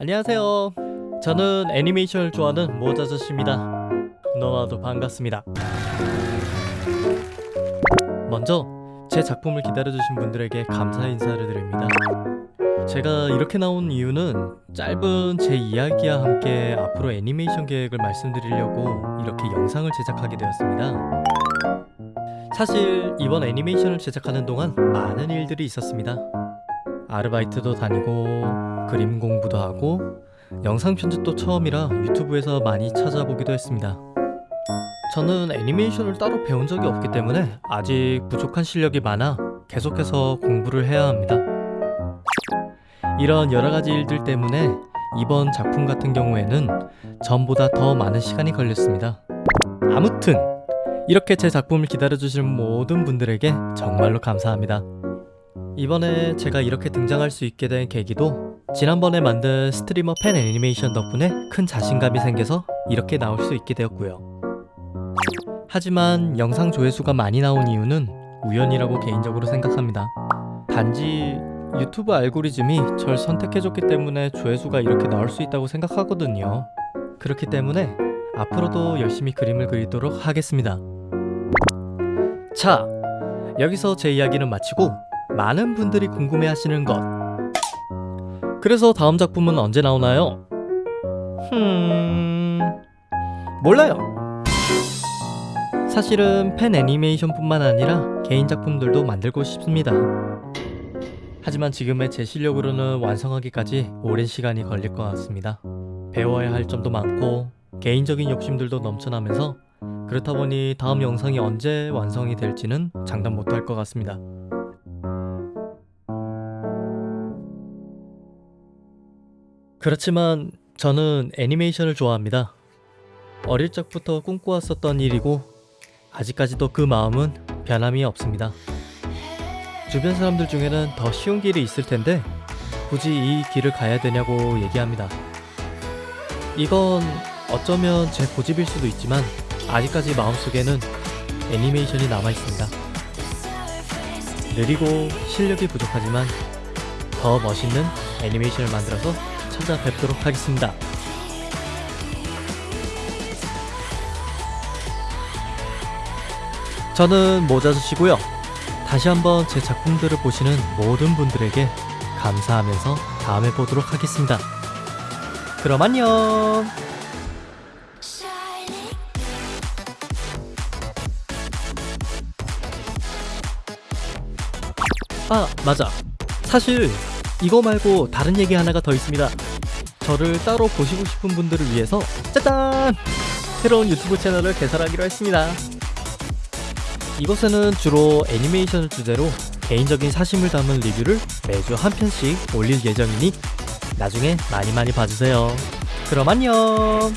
안녕하세요. 저는 애니메이션을 좋아하는 모자저씨입니다. 너나도 반갑습니다. 먼저 제 작품을 기다려주신 분들에게 감사 인사를 드립니다. 제가 이렇게 나온 이유는 짧은 제 이야기와 함께 앞으로 애니메이션 계획을 말씀드리려고 이렇게 영상을 제작하게 되었습니다. 사실 이번 애니메이션을 제작하는 동안 많은 일들이 있었습니다. 아르바이트도 다니고 그림 공부도 하고 영상 편집도 처음이라 유튜브에서 많이 찾아보기도 했습니다. 저는 애니메이션을 따로 배운 적이 없기 때문에 아직 부족한 실력이 많아 계속해서 공부를 해야 합니다. 이런 여러 가지 일들 때문에 이번 작품 같은 경우에는 전보다 더 많은 시간이 걸렸습니다. 아무튼 이렇게 제 작품을 기다려주신 모든 분들에게 정말로 감사합니다. 이번에 제가 이렇게 등장할 수 있게 된 계기도 지난번에 만든 스트리머 팬 애니메이션 덕분에 큰 자신감이 생겨서 이렇게 나올 수 있게 되었고요. 하지만 영상 조회수가 많이 나온 이유는 우연이라고 개인적으로 생각합니다. 단지 유튜브 알고리즘이 절 선택해줬기 때문에 조회수가 이렇게 나올 수 있다고 생각하거든요. 그렇기 때문에 앞으로도 열심히 그림을 그리도록 하겠습니다. 자, 여기서 제 이야기는 마치고 많은 분들이 궁금해하시는 것. 그래서 다음 작품은 언제 나오나요? 흠... 몰라요. 사실은 팬 애니메이션뿐만 아니라 개인 작품들도 만들고 싶습니다. 하지만 지금의 제 실력으로는 완성하기까지 오랜 시간이 걸릴 것 같습니다. 배워야 할 점도 많고 개인적인 욕심들도 넘쳐나면서 그렇다 보니 다음 영상이 언제 완성이 될지는 장담 못할 것 같습니다. 그렇지만 저는 애니메이션을 좋아합니다. 어릴 적부터 꿈꿔왔었던 일이고 아직까지도 그 마음은 변함이 없습니다. 주변 사람들 중에는 더 쉬운 길이 있을 텐데 굳이 이 길을 가야 되냐고 얘기합니다. 이건 어쩌면 제 고집일 수도 있지만 아직까지 마음속에는 애니메이션이 남아 있습니다. 느리고 실력이 부족하지만 더 멋있는 애니메이션을 만들어서 찾아뵙도록 하겠습니다. 저는 모자주시고요. 다시 한번 제 작품들을 보시는 모든 분들에게 감사하면서 다음에 보도록 하겠습니다. 그럼 안녕! 아, 맞아. 사실 이거 말고 다른 얘기 하나가 더 있습니다. 저를 따로 보시고 싶은 분들을 위해서 짜잔! 새로운 유튜브 채널을 개설하기로 했습니다. 이곳에는 주로 애니메이션을 주제로 개인적인 사심을 담은 리뷰를 매주 한 편씩 올릴 예정이니 나중에 많이 많이 봐주세요. 그럼 안녕!